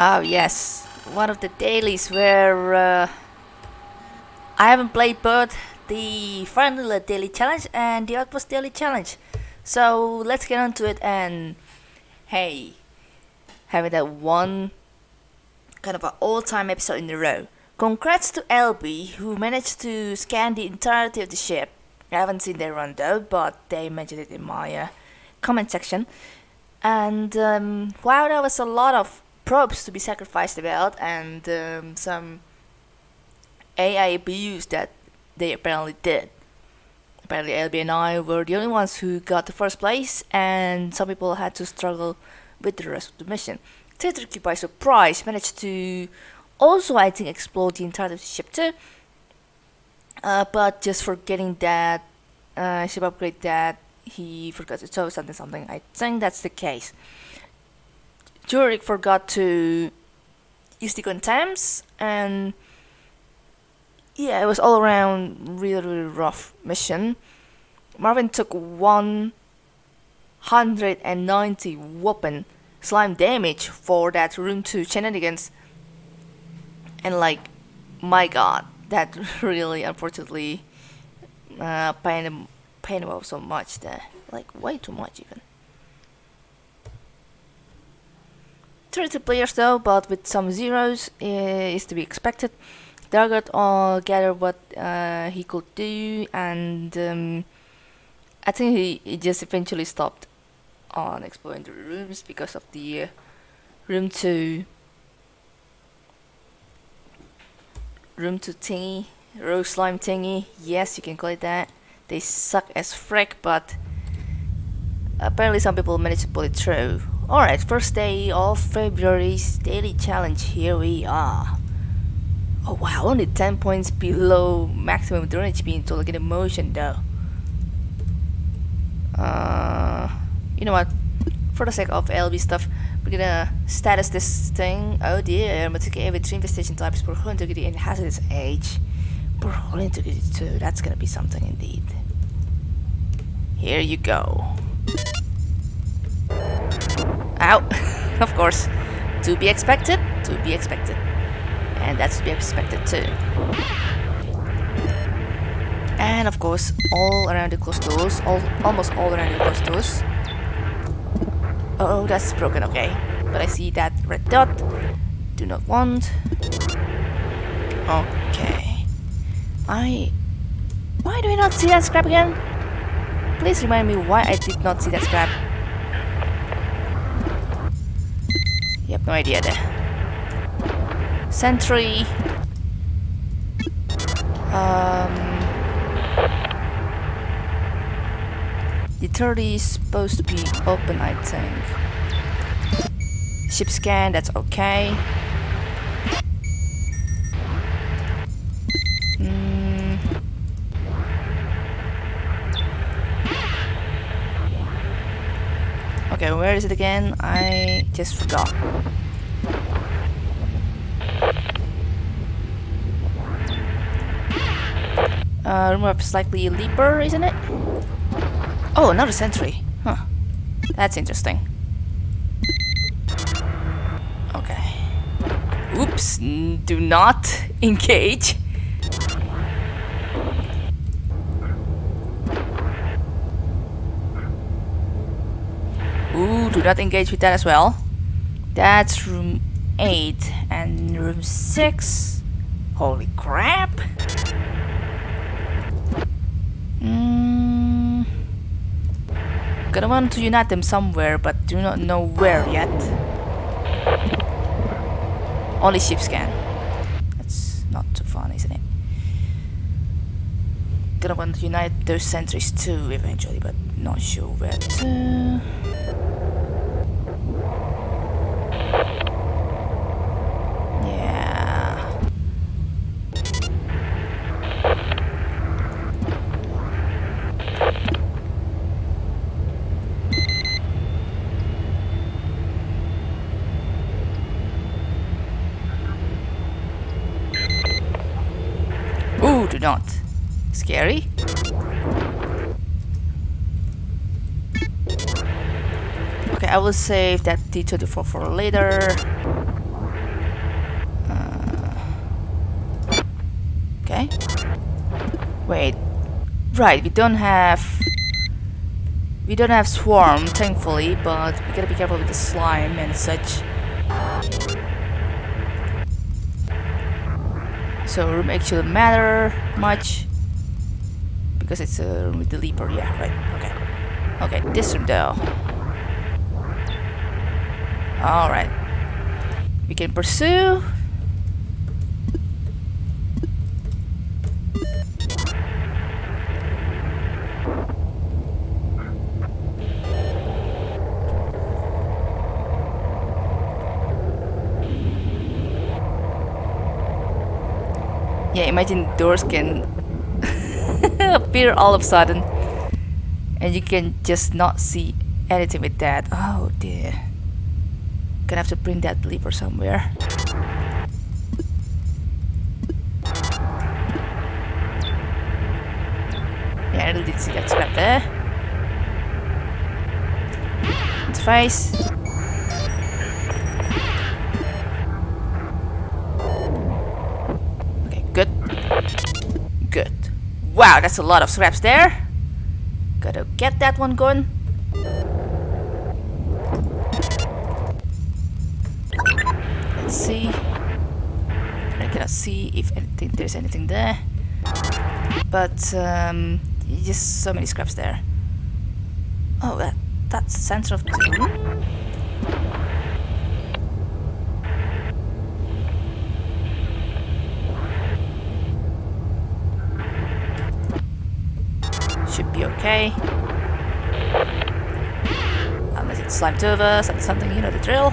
Oh yes, one of the dailies where uh, I haven't played both the Vanilla Daily Challenge and the Outpost Daily Challenge. So let's get on to it and hey, having that one kind of an all-time episode in a row. Congrats to LB who managed to scan the entirety of the ship. I haven't seen their run though, but they mentioned it in my uh, comment section. And um, wow, there was a lot of probes to be sacrificed about and um, some AI abuse that they apparently did. Apparently LB and I were the only ones who got the first place and some people had to struggle with the rest of the mission. Tetrarchy by surprise managed to also I think explore the entire ship too. Uh, but just forgetting that uh, ship upgrade that he forgot to tow something something. I think that's the case. Jurek forgot to use the contemps and yeah, it was all around really, really rough mission. Marvin took 190 whooping slime damage for that room 2 shenanigans. And like, my god, that really unfortunately uh, pained him, pained him so much there. Like, way too much even. 30 players though, but with some zeros uh, is to be expected. Dargot all gathered what uh, he could do, and um, I think he, he just eventually stopped on exploring the rooms because of the uh, room to room to thingy, rose slime thingy. Yes, you can call it that. They suck as frick, but apparently some people managed to pull it through. Alright, first day of February's daily challenge, here we are. Oh wow, only 10 points below maximum drone HP in total get motion though. Uh, you know what, for the sake of LB stuff, we're gonna status this thing. Oh dear, I'm gonna every three infestation types per hull integrity and hazardous age. Per hull integrity too, that's gonna be something indeed. Here you go. Ow! of course. To be expected, to be expected. And that's to be expected too. And of course, all around the closed doors, all, almost all around the closed doors. Oh, that's broken, okay. But I see that red dot. Do not want. Okay. I... Why do I not see that scrap again? Please remind me why I did not see that scrap. Yep, no idea there. Sentry. Um, the 30 is supposed to be open, I think. Ship scan, that's okay. Mm. Okay, where is it again? I just forgot. Uh, room of slightly leaper, isn't it? Oh, another sentry. Huh. That's interesting. Okay. Oops, do not engage. Do not engage with that as well. That's room 8 and room 6. Holy crap! Mm, gonna want to unite them somewhere, but do not know where yet. Only ship scan. That's not too fun, isn't it? Gonna want to unite those sentries too eventually, but not sure where to. will save that T24 for later. Uh, okay. Wait. Right, we don't have... We don't have Swarm, thankfully, but we gotta be careful with the slime and such. So room actually matter much because it's a room with the leaper, yeah, right, okay. Okay, this room though. All right. We can pursue. Yeah, imagine doors can appear all of a sudden and you can just not see anything with that. Oh dear. Gonna have to bring that lever somewhere. Yeah, I didn't see that scrap there. Its face. Wow, that's a lot of scraps there. Gotta get that one going. But um, just so many scraps there. Oh, that that's center of the okay. Unless it's slimed over, something, you know the drill.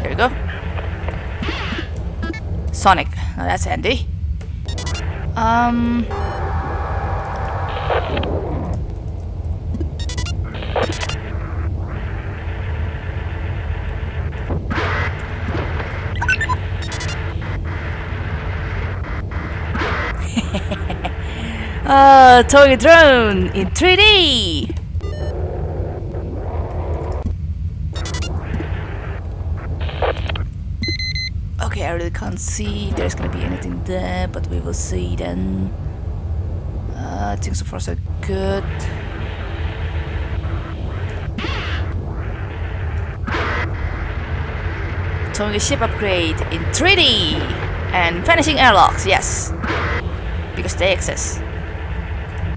There we go. Sonic. That's handy. Um... Uh, toy drone in 3D! Okay, I really can't see if there's gonna be anything there, but we will see then. Uh, I think so far so good. Towing a ship upgrade in 3D! And vanishing airlocks, yes. Because they exist.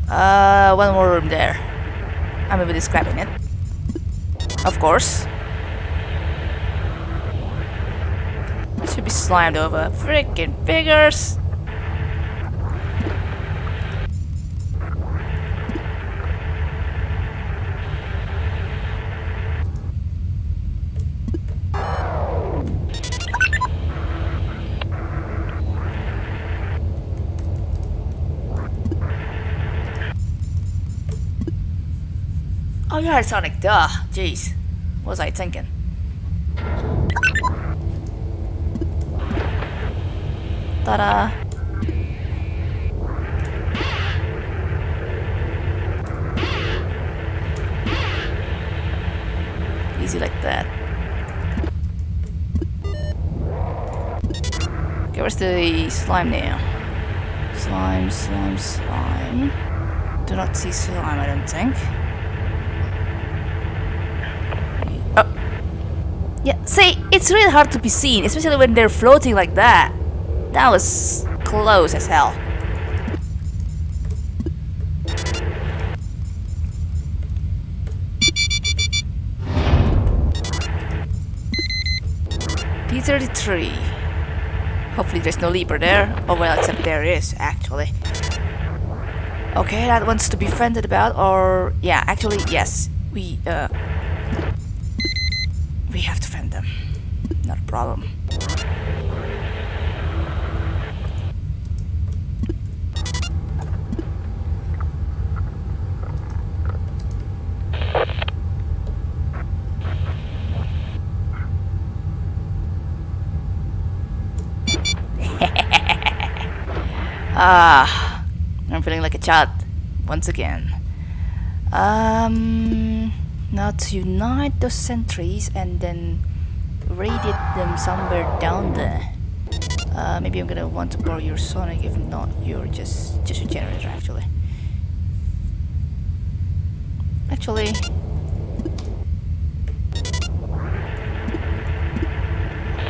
Uh, one more room there. I'm maybe describing it. Of course. Should be slimed over. Freaking figures! Oh, are Sonic, duh. Jeez. What was I thinking? Ta-da! Easy like that. Okay, where's the slime now? Slime, slime, slime. Do not see slime, I don't think. Oh. Yeah, see, it's really hard to be seen, especially when they're floating like that. That was close as hell. P33. Hopefully there's no leaper there. Oh well, except there is, actually. Okay, that one's to be friended about, or... Yeah, actually, yes. We, uh... We have to fend them. Not a problem. Ah, I'm feeling like a child once again. Um... Now to unite those sentries and then radiate them somewhere down there. Uh, maybe I'm gonna want to borrow your sonic, if not, you're just, just a generator actually. Actually...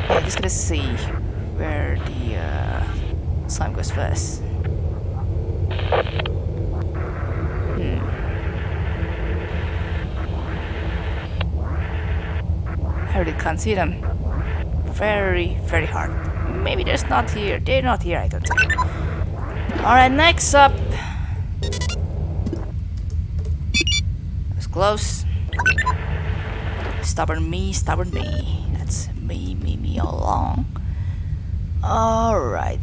I'm just gonna see where the uh, slime goes first. I really can't see them. Very, very hard. Maybe there's not here. They're not here, I don't think. Alright, next up. It's close. Stubborn me, stubborn me. That's me, me, me all along. Alright.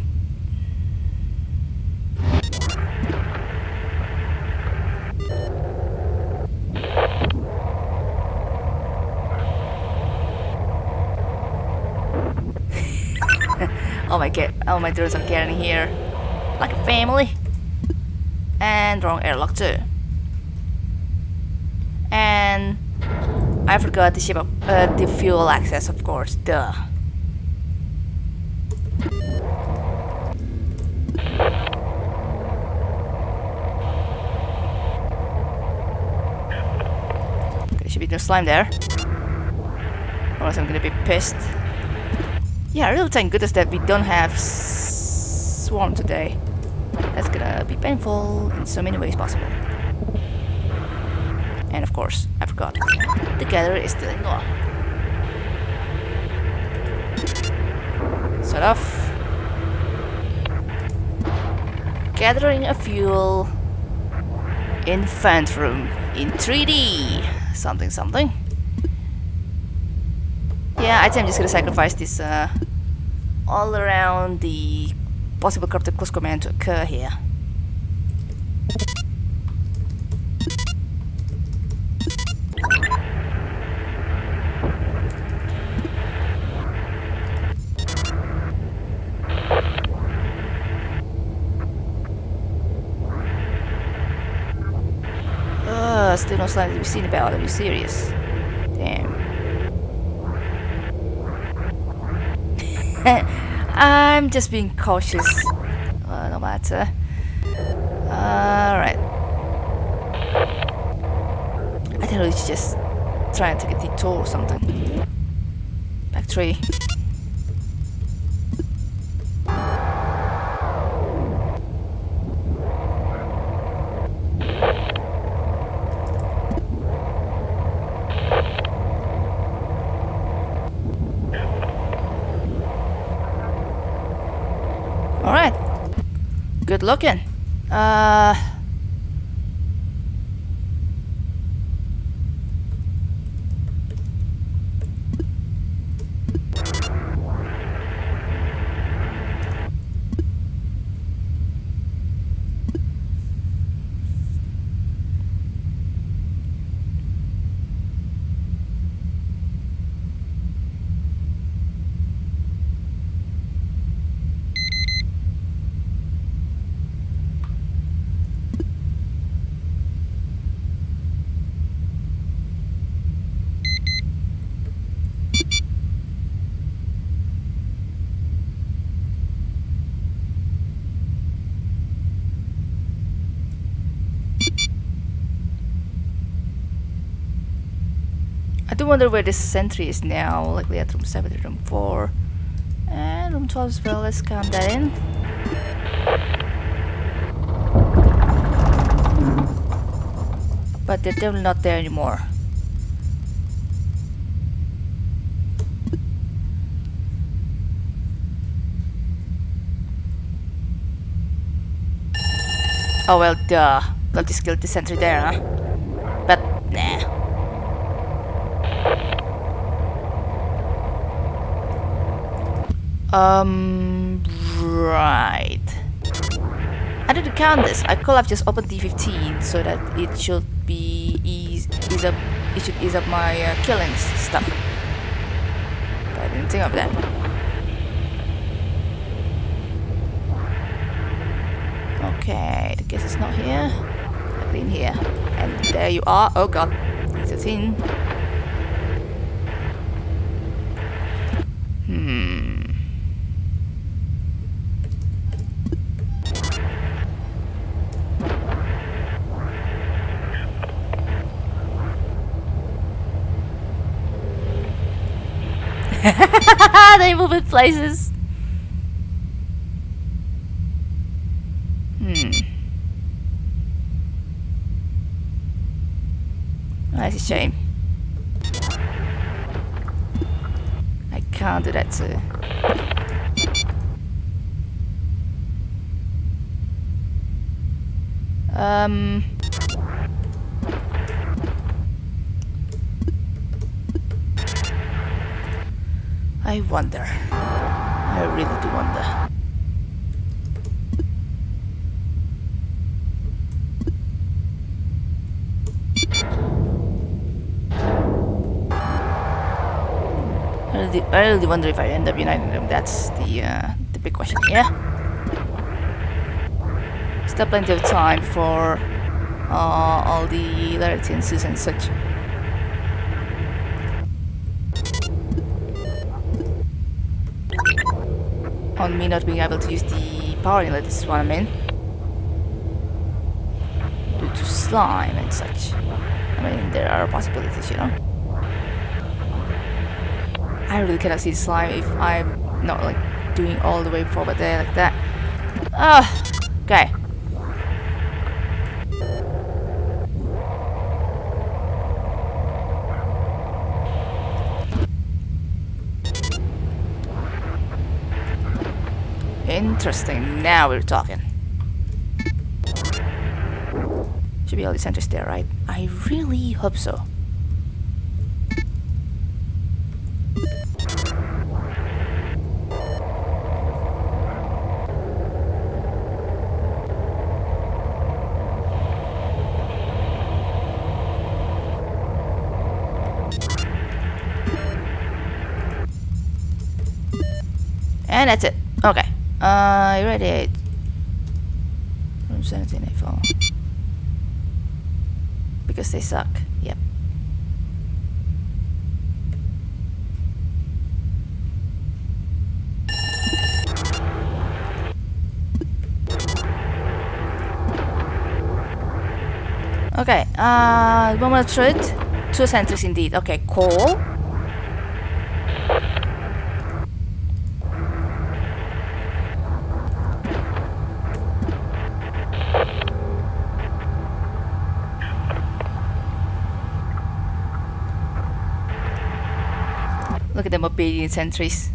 Oh my god, oh my dudes are getting here. Like a family. And wrong airlock too. And I forgot the ship up, uh, the fuel access of course, duh. There should be no slime there. Else I'm gonna be pissed. Yeah, really thank goodness that we don't have Swarm today. That's gonna be painful in so many ways possible. And of course, I forgot. The gatherer is still in law. Set off. Gathering a fuel in room in 3D. Something something. Yeah, I think I'm just gonna sacrifice this uh, all around the possible corrupted close command to occur here. Uh, still no sign to be seen about. Are you serious? I'm just being cautious. Uh, no matter. Alright. I think it's just trying to take a detour or something. Back three. Looking. Uh... I do wonder where this sentry is now. Likely at room 7 room 4. And room 12 as well. Let's count that in. But they're definitely not there anymore. Oh well, duh. Skill the sentry there, huh? But, nah. Um, right. I didn't count this. I could have just opened D15 so that it should be ease, ease up. It should ease up my uh, killing stuff. But I didn't think of that. Okay, the guess is not here. I've been here, and there you are. Oh god, it's a. Hmm. they move in places. Hmm. That's a shame. I can't do that too. Um. I wonder. I really do wonder. I really, I really wonder if I end up uniting them. That's the uh, the big question. Yeah. Still plenty of time for uh, all the licenses and such. On me not being able to use the power inlet, this is what I mean. Due to slime and such. I mean, there are possibilities, you know. I really cannot see slime if I'm not like doing all the way forward there like that. Ah, okay. Interesting, now we're talking. Should be all the centers there, right? I really hope so. And that's it. Okay. Uh, irradiate. From 17 April. Because they suck. Yep. Okay, uh, moment of truth. Two sentries indeed. Okay, cool. Look at them obedient sentries.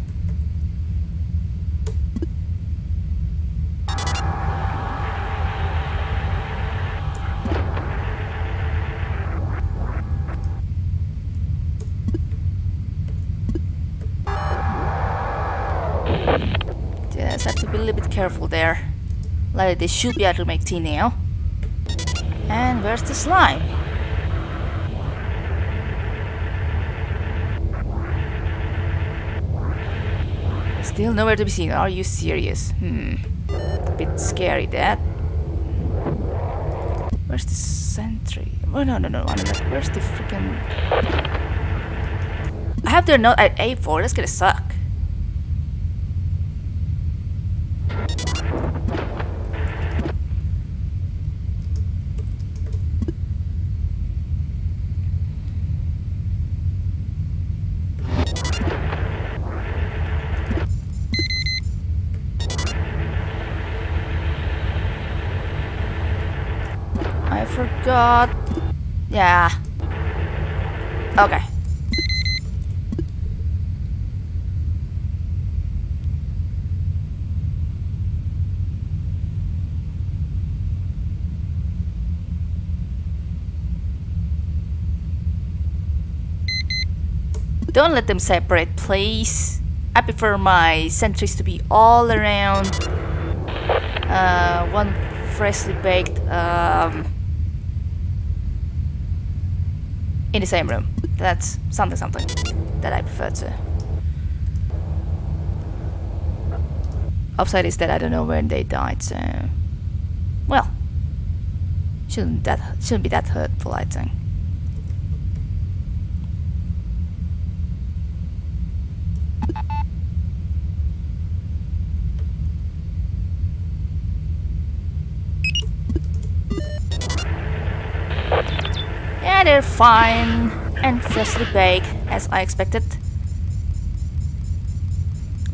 Just have to be a little bit careful there. Like they should be able to make tea now. And where's the slime? Still nowhere to be seen. Are you serious? Hmm. A bit scary, that. Where's the sentry? Oh, no, no, no. Where's the freaking... I have their note at A4. That's gonna suck. I forgot. Yeah. Okay. Don't let them separate, please. I prefer my sentries to be all around. Uh, one freshly baked um, in the same room. That's something something that I prefer to. Upside is that I don't know when they died, so... Well. Shouldn't that shouldn't be that hurtful, I think. Yeah, they're fine and freshly baked as I expected.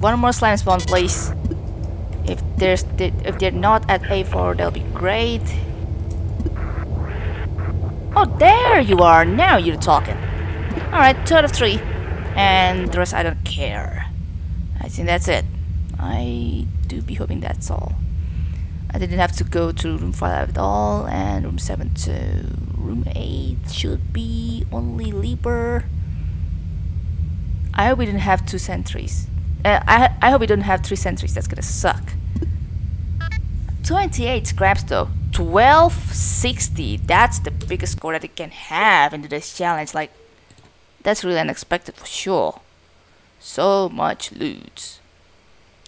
One more slime spawn please. If there's if they're not at A4 that'll be great. Oh there you are, now you're talking. Alright, two out of three. And the rest I don't care. I think that's it. I do be hoping that's all. I didn't have to go to room 5 at all and room 7 to room 8 should be only Leaper. I hope we don't have two sentries. Uh, I, I hope we don't have three sentries, that's gonna suck. 28 scraps though. 1260, that's the biggest score that it can have into this challenge. Like, that's really unexpected for sure. So much loot.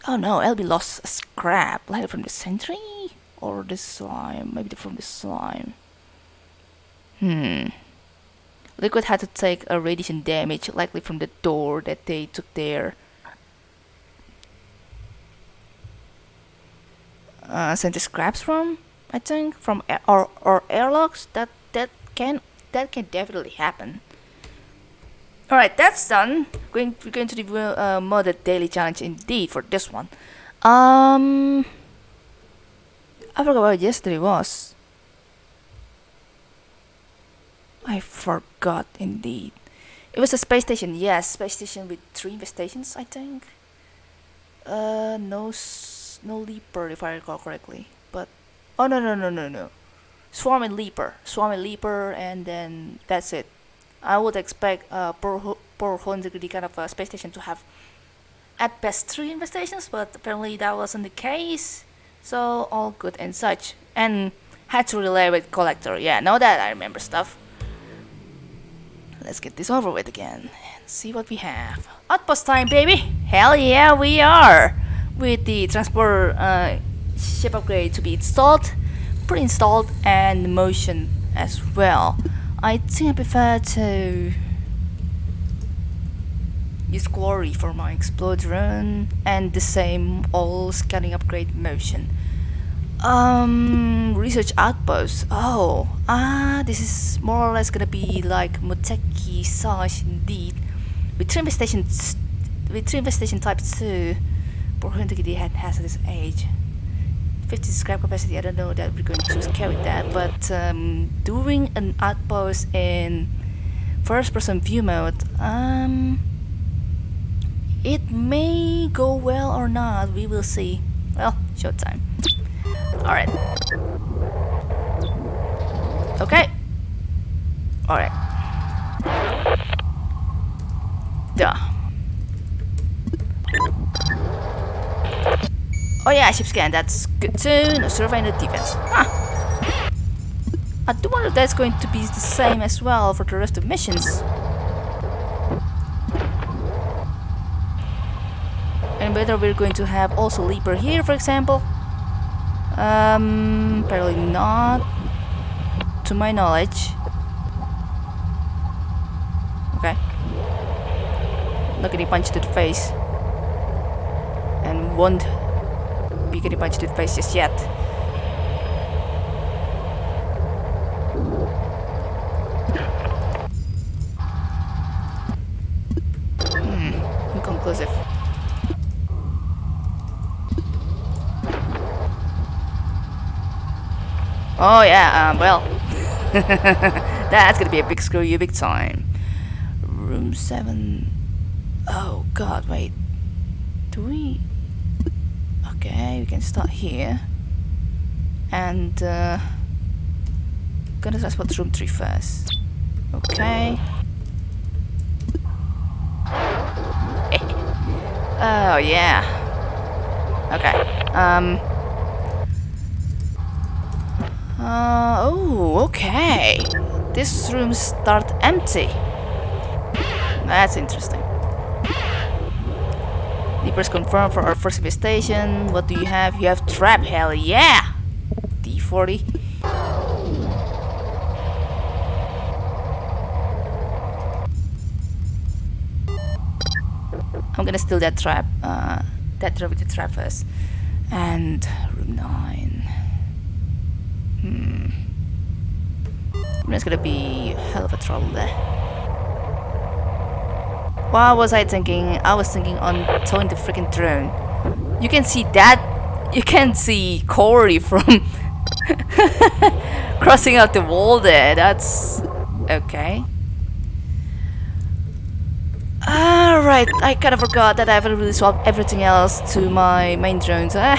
Oh no, LB lost a scrap. Like from the sentry? Or the slime? Maybe from the slime. Hmm. Liquid had to take a radiation damage, likely from the door that they took there. Uh, sent the scraps from, I think, from or or airlocks. That that can that can definitely happen. All right, that's done. Going we're going to the uh, modded daily challenge indeed for this one. Um, I forgot what yesterday was. I forgot indeed. It was a space station. Yes, space station with three infestations, I think. Uh, no, no leaper if I recall correctly. But oh no no no no no, swarm and leaper, swarm and leaper, and then that's it. I would expect uh, hull integrity kind of a space station to have at best three infestations, but apparently that wasn't the case. So all good and such. And had to relay with collector. Yeah, now that I remember stuff. Let's get this over with again and see what we have. Outpost time, baby! Hell yeah, we are! With the transport uh, ship upgrade to be installed, pre-installed, and motion as well. I think I prefer to use glory for my explode run and the same all scanning upgrade motion. Um, research outpost. Oh, ah, this is more or less gonna be like Moteki size indeed. With three stations, with three station type two, Borhuntegidi had hazardous age. 50 scrap capacity, I don't know that we're going to carry that, but um, doing an outpost in first person view mode, um, it may go well or not, we will see. Well, showtime. Alright. Okay. Alright. Duh. Oh yeah, ship scan, that's good too. No survey the defense. Huh. I do wonder if that's going to be the same as well for the rest of missions. And whether we're going to have also Leaper here, for example. Um, apparently not. To my knowledge. Okay. Not getting punched to the face. And won't be getting punched in the face just yet. Oh yeah, um, well, that's gonna be a big screw you big time. Room 7. Oh god, wait. Do we... Okay, we can start here. And uh, gonna transport room 3 first. Okay. oh yeah. Okay. Um. Uh, oh, okay. This room start empty. That's interesting. Leapers confirmed for our first investigation. What do you have? You have trap. Hell yeah! D40. I'm gonna steal that trap. Uh, that trap with the trap first. And room 9. Hmm. There's gonna be hell of a trouble there. What was I thinking? I was thinking on towing the freaking drone. You can see that. You can see Corey from crossing out the wall there. That's okay. Alright, I kind of forgot that I haven't really swapped everything else to my main drones. Ah.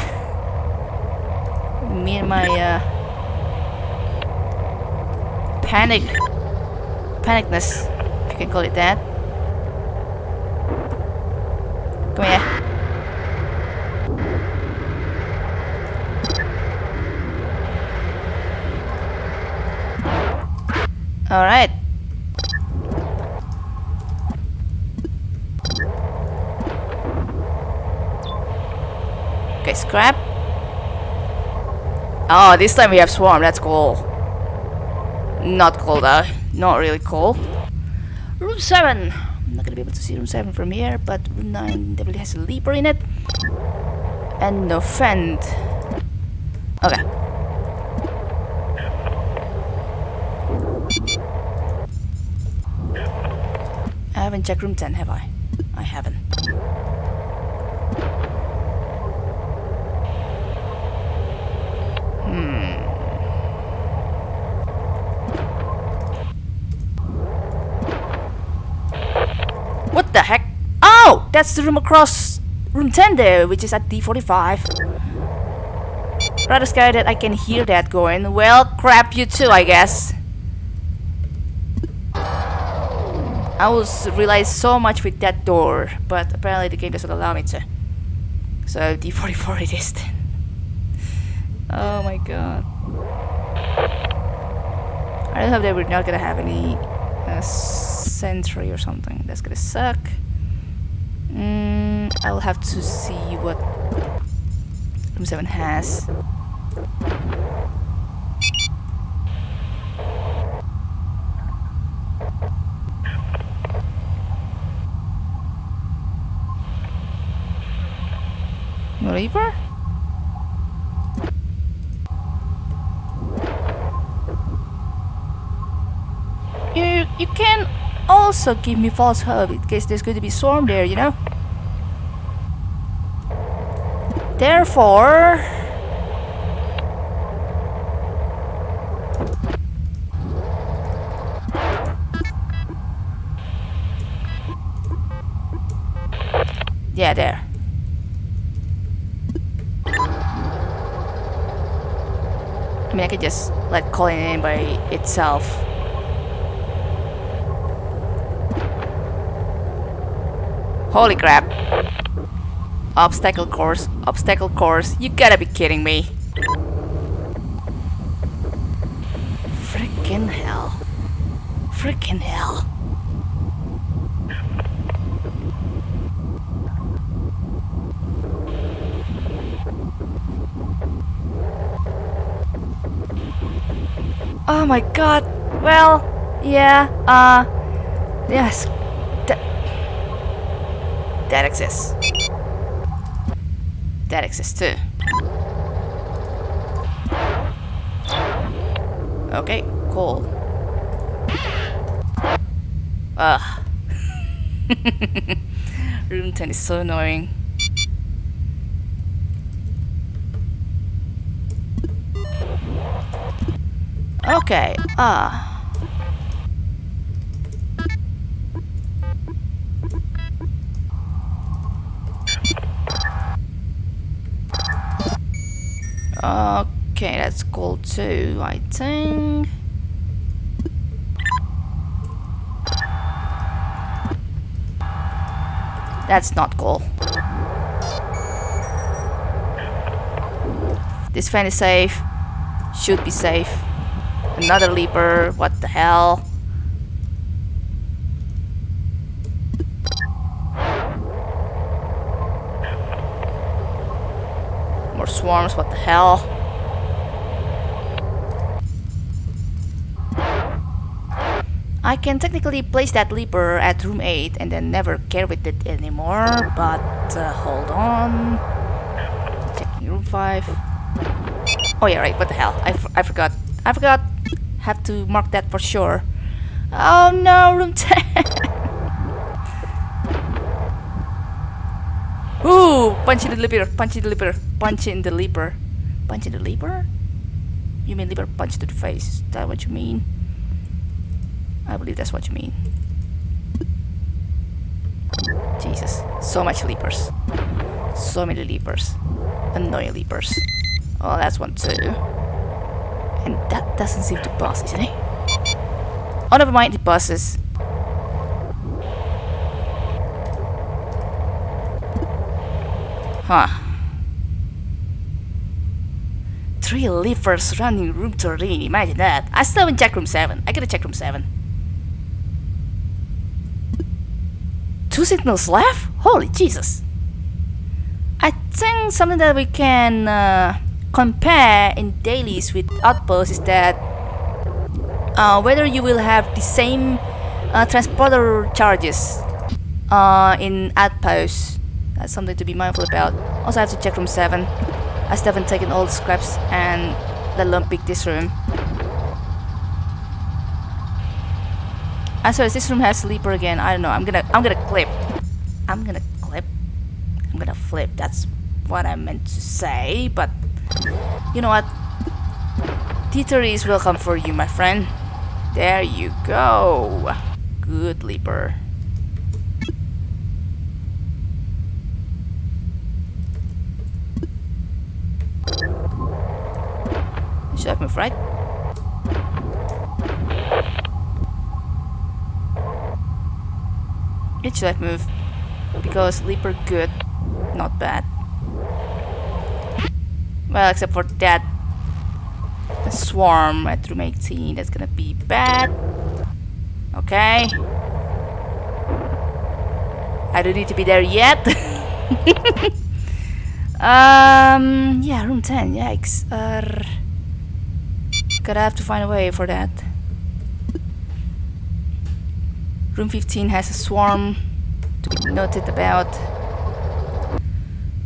Me and my uh, panic, panicness, if you can call it that. Come here. Alright. Okay, scrap. Oh, this time we have swarm, that's cool. Not cool though, not really cool. Room 7. I'm not gonna be able to see room 7 from here, but room 9 definitely has a leaper in it. And no fend. Okay. I haven't checked room 10, have I? I haven't. What the heck? Oh! That's the room across room 10 there, which is at D45. Rather scary that I can hear that going. Well, crap you too, I guess. I was realize so much with that door, but apparently the game doesn't allow me to. So D44 it is then. Oh my god. I really hope that we're not gonna have any uh, sentry or something. That's gonna suck. Mm, I'll have to see what room 7 has. Reaper? You you can also give me false hope in case there's going to be storm there, you know? Therefore... Yeah, there. I mean, I could just let calling in by itself. Holy crap. Obstacle course, obstacle course. You gotta be kidding me. Freaking hell. Freaking hell. Oh my god. Well, yeah, uh, yes. That, exists. That exists too. Okay, cool. Ugh. Room 10 is so annoying. Okay, ah. Okay, that's cool too, I think. That's not cool. This fan is safe. Should be safe. Another leaper. What the hell? More swarms. What the hell? I can technically place that leaper at room 8 and then never care with it anymore, but uh, hold on. Checking room 5. Oh yeah, right, what the hell? I, I forgot. I forgot have to mark that for sure. Oh no, room 10! Ooh, punch the leaper, punch in the liver, punch in the liver. Punch in the liver? You mean liver punch to the face, is that what you mean? I believe that's what you mean. Jesus, so much leapers. So many leapers. Annoying leapers. Oh, that's one too. And that doesn't seem to pass, isn't it? Oh, never mind, it buses. Huh. Three leapers running room 13, imagine that. I still haven't checked room 7. I gotta check room 7. Two signals left? Holy Jesus. I think something that we can uh, compare in dailies with outposts is that uh, whether you will have the same uh, transporter charges uh, in outposts. That's something to be mindful about. Also, I have to check room 7. I still haven't taken all the scraps and let alone pick this room. Ah, sorry, this room has sleeper again. I don't know. I'm gonna, I'm gonna clip. I'm gonna clip. I'm gonna flip. That's what I meant to say. But you know what? T30 is welcome for you, my friend. There you go. Good leaper. I move right? It should have moved because leaper good, not bad. Well, except for that swarm at room 18, that's gonna be bad. Okay. I don't need to be there yet. um, yeah, room 10, yikes. Uh, gotta have to find a way for that. Room 15 has a swarm to be noted about.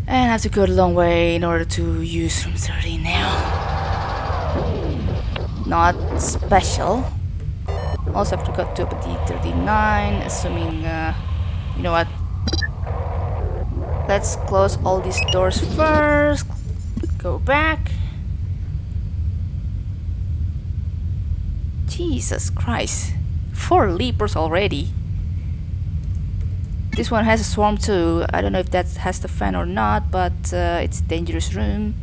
And I have to go a long way in order to use room 30 now. Not special. Also have to go to D39, assuming, uh, you know what? Let's close all these doors first. Go back. Jesus Christ. Four leapers already. This one has a swarm too. I don't know if that has the fan or not, but uh, it's a dangerous room.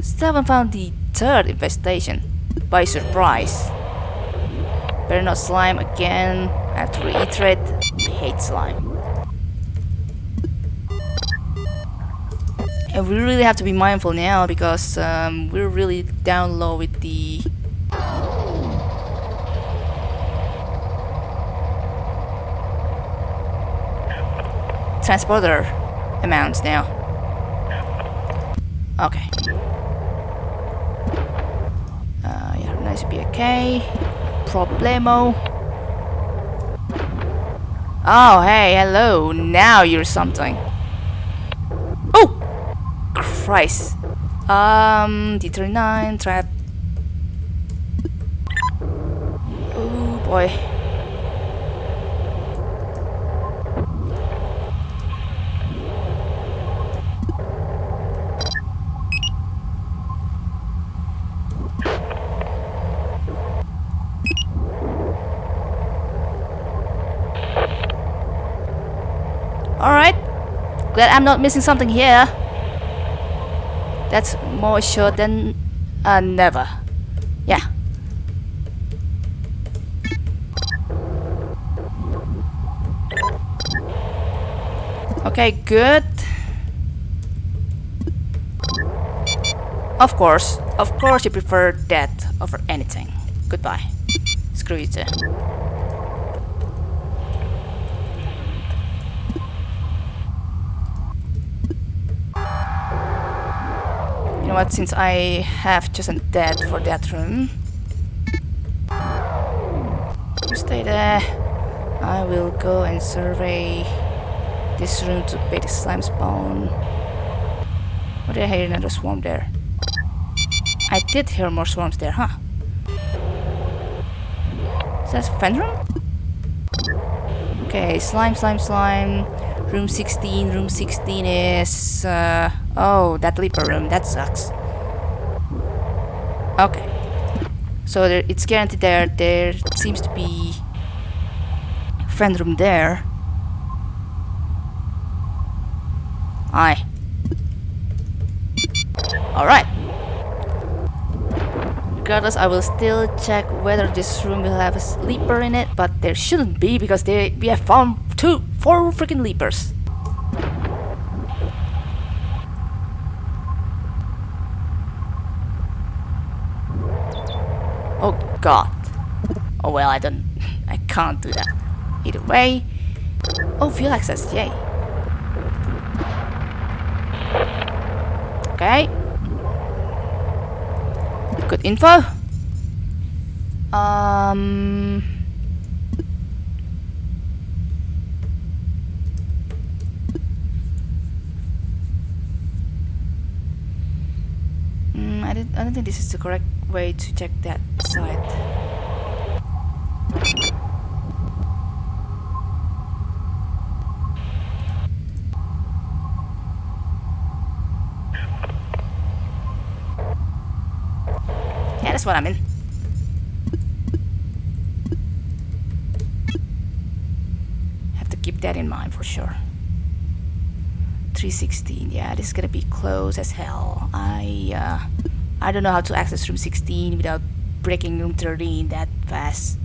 Still haven't found the third infestation. By surprise. Better not slime again. I have to reiterate. I hate slime. And we really have to be mindful now because um, we're really down low with the transporter amounts now. Okay. Uh, yeah, nice okay. Problemo. Oh, hey, hello. Now you're something. Oh! Christ. Um, D39, trap. Oh boy. Alright. Glad I'm not missing something here. That's more sure than uh, never. Yeah. Okay, good. Of course, of course you prefer death over anything. Goodbye. Screw you too. Know what, since I have chosen death for that room, you stay there. I will go and survey this room to pay the slime spawn. What did I hear another swarm there? I did hear more swarms there, huh? that's vent room? Okay, slime, slime, slime. Room 16, room 16 is... Uh, oh, that leaper room, that sucks. Okay. So there, it's guaranteed there, there seems to be... Friend room there. Aye. Alright. Regardless, I will still check whether this room will have a sleeper in it, but there shouldn't be because they, we have found two, four freaking leapers. God. Oh well, I don't... I can't do that. Either way. Oh, fuel access, yay. Okay. Good info. Um... Mm, I, don't, I don't think this is the correct way to check that Yeah, that's what I'm in. Have to keep that in mind for sure. 316, yeah, this is gonna be close as hell. I, uh, I don't know how to access room 16 without breaking room 13 that fast.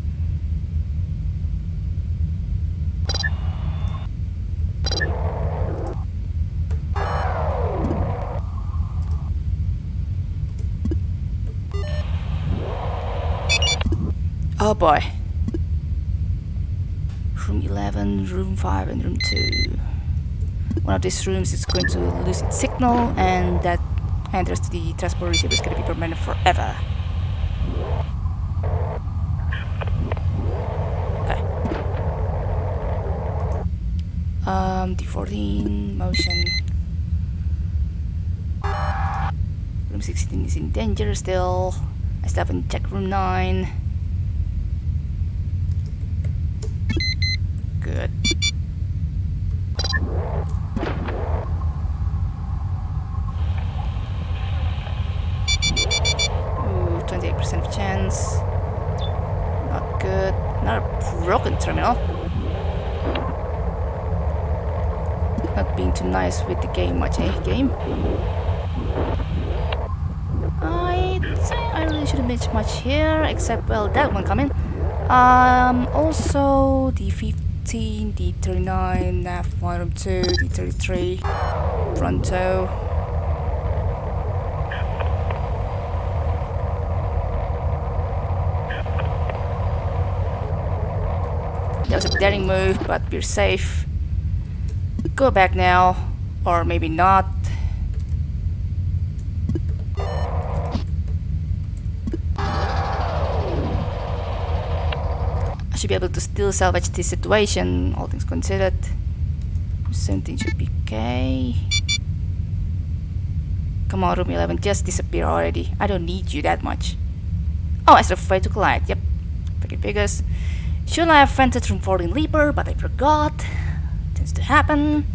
Oh boy. Room 11, room 5 and room 2. One of these rooms is going to lose its signal and that enters to the transport receiver is going to be permanent forever. Okay. Um, D14, motion. Room 16 is in danger still. I still haven't checked room 9. Good. Ooh, 28% chance. Not good. Not a broken terminal. Not being too nice with the game much, eh, game? I say I really shouldn't miss much here, except, well, that one coming. Um, also, the 15, the 39, nav 1 2, the 33, Pronto. That was a daring move, but we're safe. Go back now, or maybe not. I should be able to still salvage this situation, all things considered. 17 should be okay. Come on, room 11, just disappear already. I don't need you that much. Oh, I afraid to collide. Yep. Freaking figures. Should I have vented from 14 Leaper, but I forgot. Tends to happen.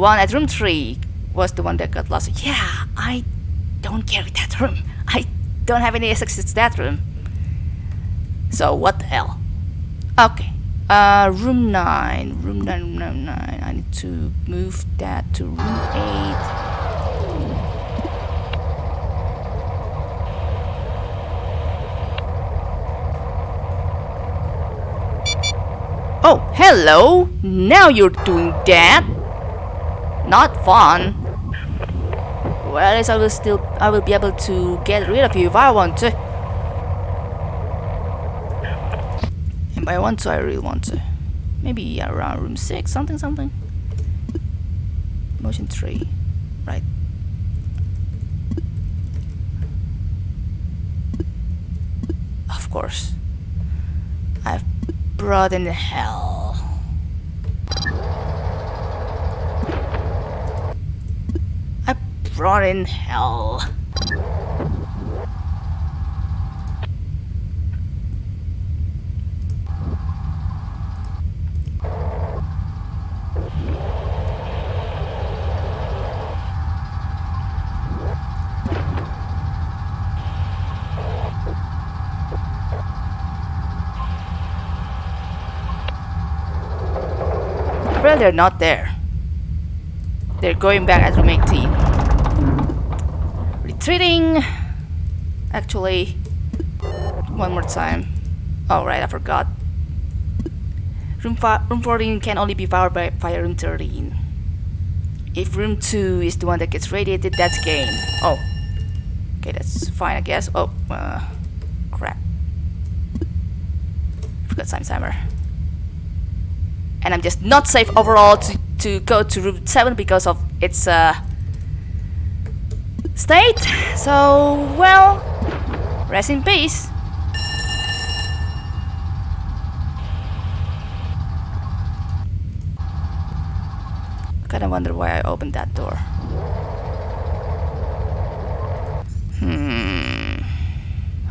One at room 3 was the one that got lost. Yeah, I don't carry that room. I don't have any access to that room. So what the hell? Okay. Uh, room 9. Room 9, room 9, 9. I need to move that to room 8. Oh, hello! Now you're doing that! Not fun. Well, at least I will still, I will be able to get rid of you if I want to. And by want to, I really want to. Maybe around room 6, something, something. Motion 3. Right. Of course. I've brought in the hell. Rot in hell. Well, they're not there. They're going back as at room 18. Retreating. Actually, one more time. Oh right, I forgot. Room, room 14 can only be powered by fire room 13. If room 2 is the one that gets radiated, that's game. Oh. Okay, that's fine, I guess. Oh, uh, crap. Forgot time timer. And I'm just not safe overall to, to go to room 7 because of its uh, state. So, well, rest in peace. Kinda wonder why I opened that door. Hmm.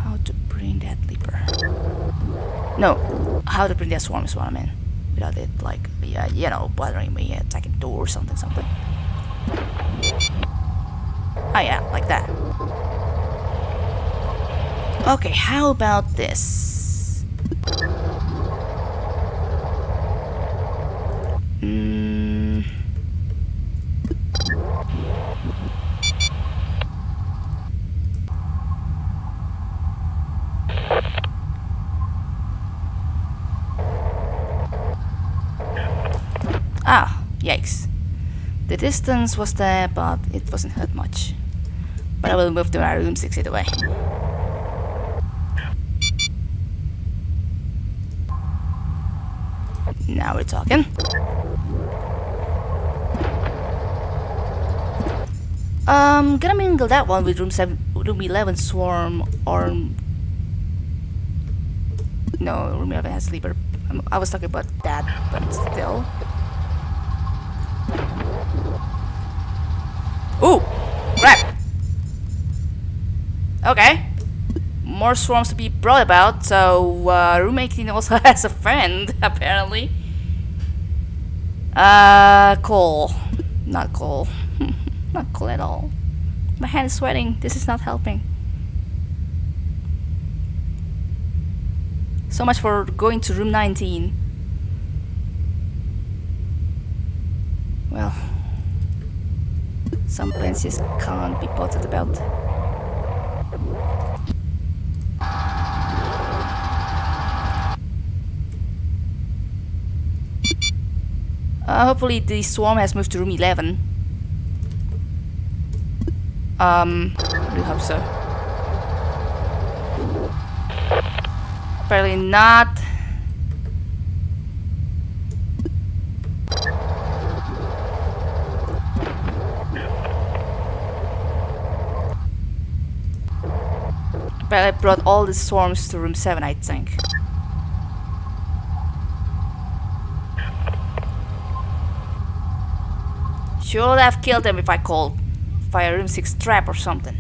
How to bring that leaper? No, how to bring that swarm is what I mean. Without it, like, yeah, you know, bothering me, attacking door or something, something. Oh yeah, like that. Okay, how about this? Hmm. Ah, yikes. The distance was there, but it wasn't hurt much. But I will move to my room 6 either way. Now we're talking. Um, gonna mingle that one with room 7, room 11 swarm or... No, room 11 has sleeper. Um, I was talking about that, but still. Ooh! Crap! Okay. More swarms to be brought about, so uh, room 18 also has a friend, apparently. Uh, Cole. Not Cole. not cool at all. My hand is sweating. This is not helping. So much for going to room 19. Well, some plans just can't be bothered about. Uh, hopefully the swarm has moved to room 11. Um, I do hope so. Apparently not. But I brought all the swarms to room 7, I think. Should have killed them if I called Fire Room 6 trap or something.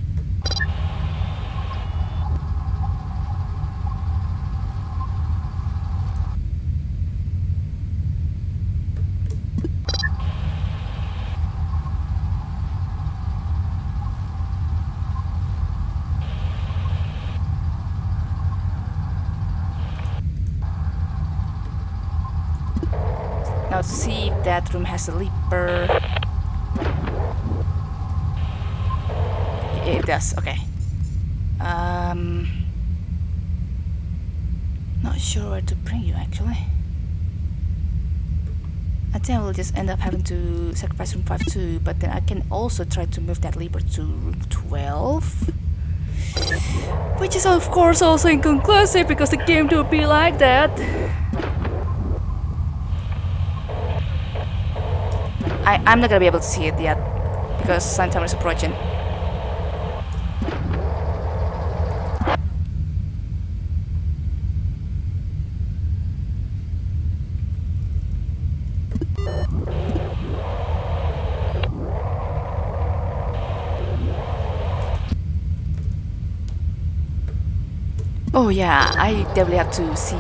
Now see if that room has a leaper. Does, okay. Um, not sure where to bring you actually. I think I will just end up having to sacrifice room 5 too, but then I can also try to move that leaper to room 12. Which is of course also inconclusive because the game do be like that. I, I'm not gonna be able to see it yet because sun timer is approaching. Oh yeah, I definitely have to see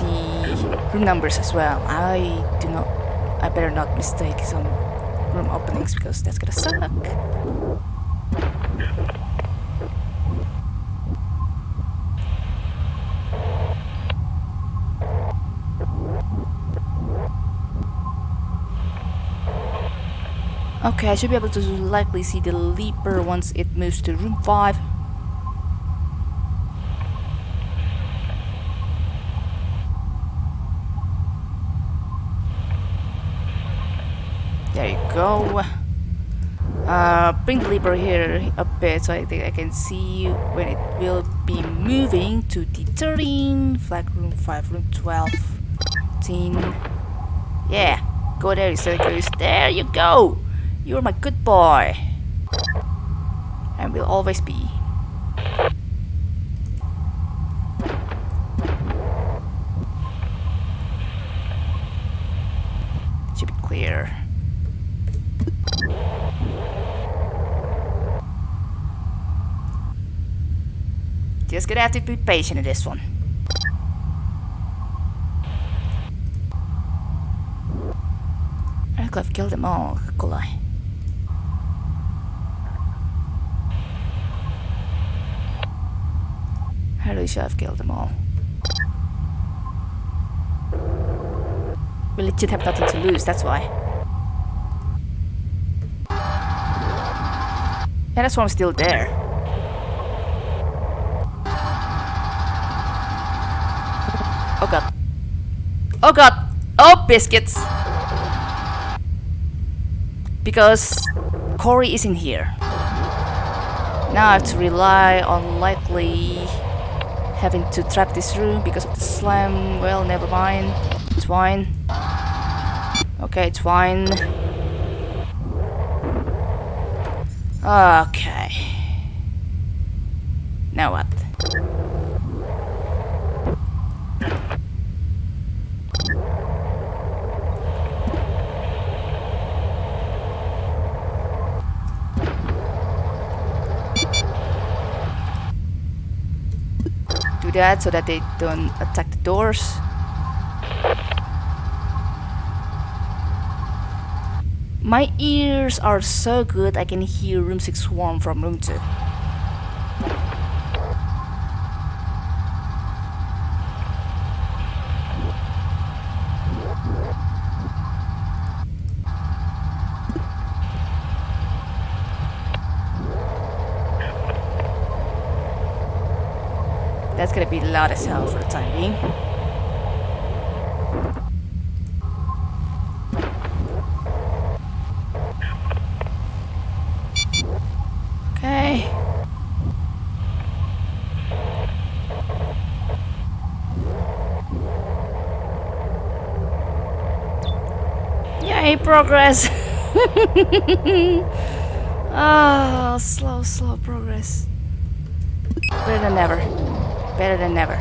the room numbers as well. I do not, I better not mistake some room openings because that's gonna suck. Okay, I should be able to likely see the leaper once it moves to room 5. There you go. Uh, bring the leaper here a bit so I think I can see when it will be moving to the 13, flag room 5, room 12, 13. Yeah, go there, Circus. There you go! You're my good boy. And will always be Just gonna have to be patient in this one. I could have killed them all, could I? I really should have killed them all. We legit have nothing to lose, that's why. Yeah, that's why I'm still there. Oh god. Oh god! Oh, biscuits! Because Corey is in here. Now I have to rely on likely having to trap this room because of the slam. Well, never mind. It's fine. Okay, it's fine. Okay. Now what? That so that they don't attack the doors. My ears are so good I can hear room 6 swarm from room 2. Gonna be loud as hell for the time being. Okay. Yay, progress! oh, slow, slow progress. Better than ever. Better than never.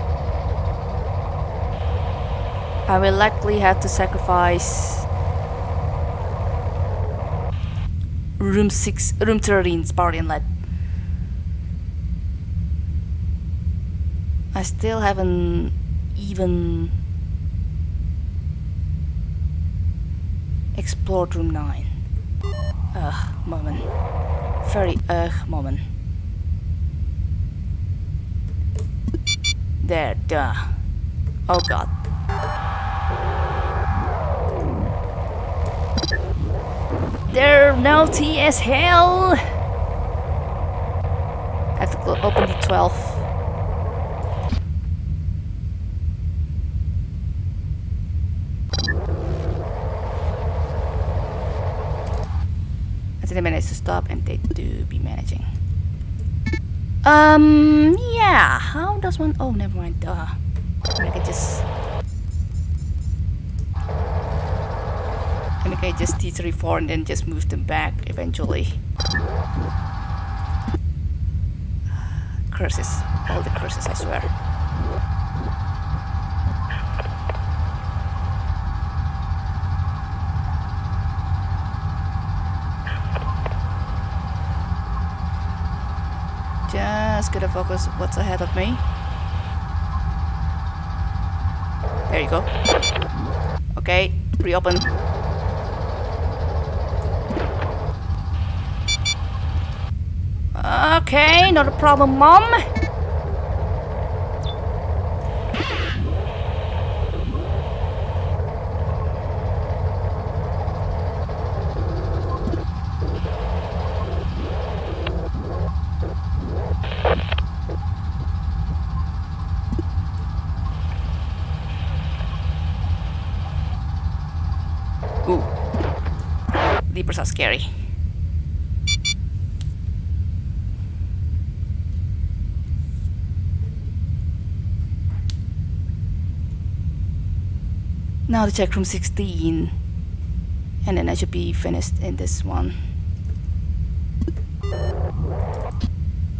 I will likely have to sacrifice room 6 room 13's party inlet. I still haven't even explored room 9. Ugh, moment. Very ugh moment. There, duh. Oh god. They're naughty as hell! I have to open the 12. I think the minutes to stop and they do be managing. Um, yeah, how does one... Oh, never mind, duh. I can just... I can just T34 and then just move them back eventually. Curses. All the curses, I swear. gonna focus what's ahead of me. There you go. Okay, reopen. Okay, not a problem, Mom. Ooh. Leapers are scary. Now to check room 16. And then I should be finished in this one.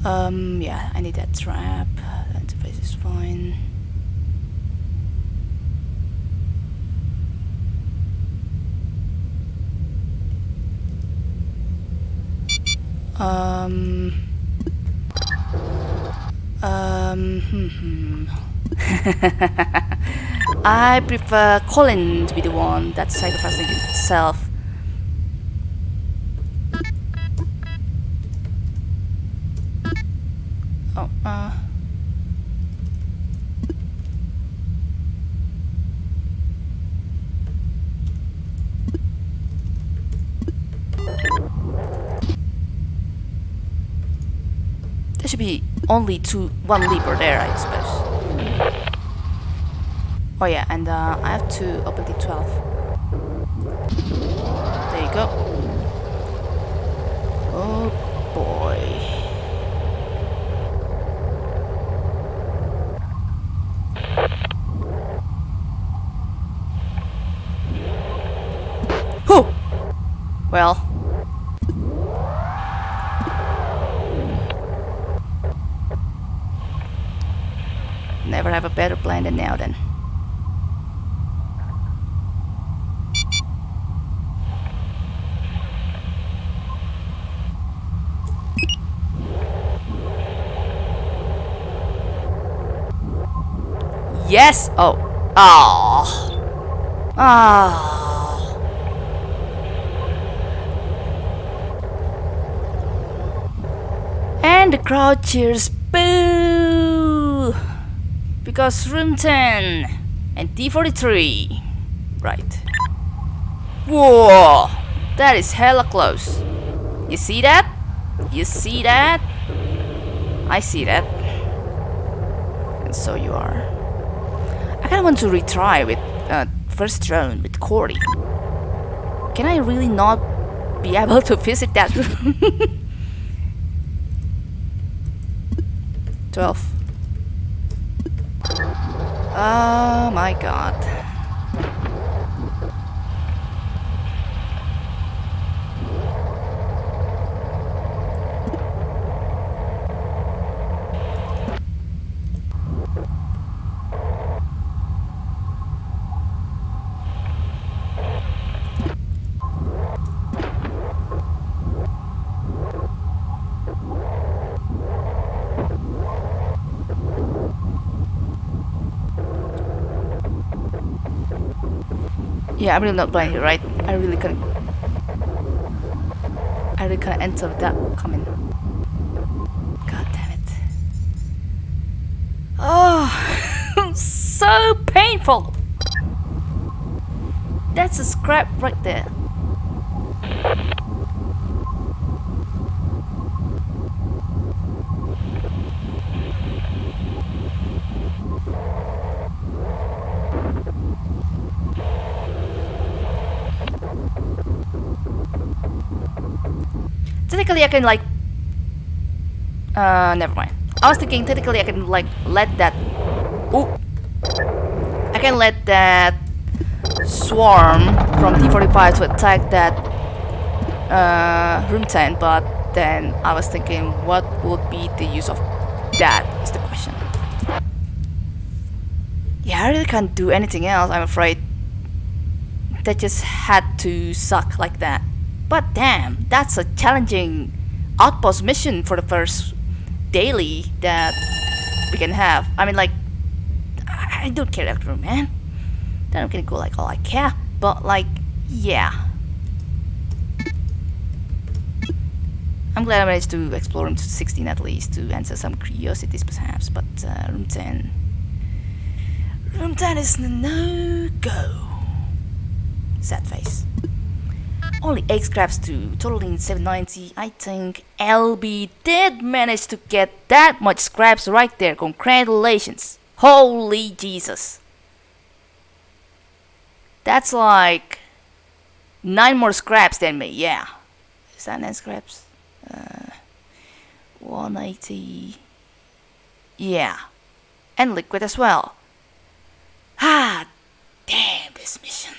Um, yeah, I need that trap. The interface is fine. Um. Um. Hmm, hmm. I prefer Colin to be the one that's sacrificing itself. Only two, one leaper there, I suppose. Oh yeah, and uh, I have to open the 12. There you go. Oh boy. Well. Have a better plan than now then. Yes! Oh. Oh. Oh. And the crowd cheers boo! Because room 10 and T43. Right. Whoa! That is hella close. You see that? You see that? I see that. And so you are. I kinda want to retry with uh, first round with Corey. Can I really not be able to visit that room? 12. Oh my god. Yeah, I'm really not blind here, right? I really can't... I really can't enter without coming. God damn it. Oh, so painful. That's a scrap right there. Technically I can like uh never mind. I was thinking technically I can like let that ooh I can let that swarm from T45 to attack that uh, room 10 but then I was thinking what would be the use of that is the question. Yeah I really can't do anything else I'm afraid. That just had to suck like that but damn, that's a challenging outpost mission for the first daily that we can have. I mean, like, I don't care room, man. Then I'm gonna go like all I care, but like, yeah. I'm glad I managed to explore room 16 at least to answer some curiosities perhaps, but uh, room 10... Room 10 is no-go. Sad face. Only 8 scraps to totaling 790. I think LB did manage to get that much scraps right there. Congratulations. Holy Jesus. That's like 9 more scraps than me, yeah. Is that 9 scraps? Uh, 180. Yeah. And liquid as well. Ah, damn this mission.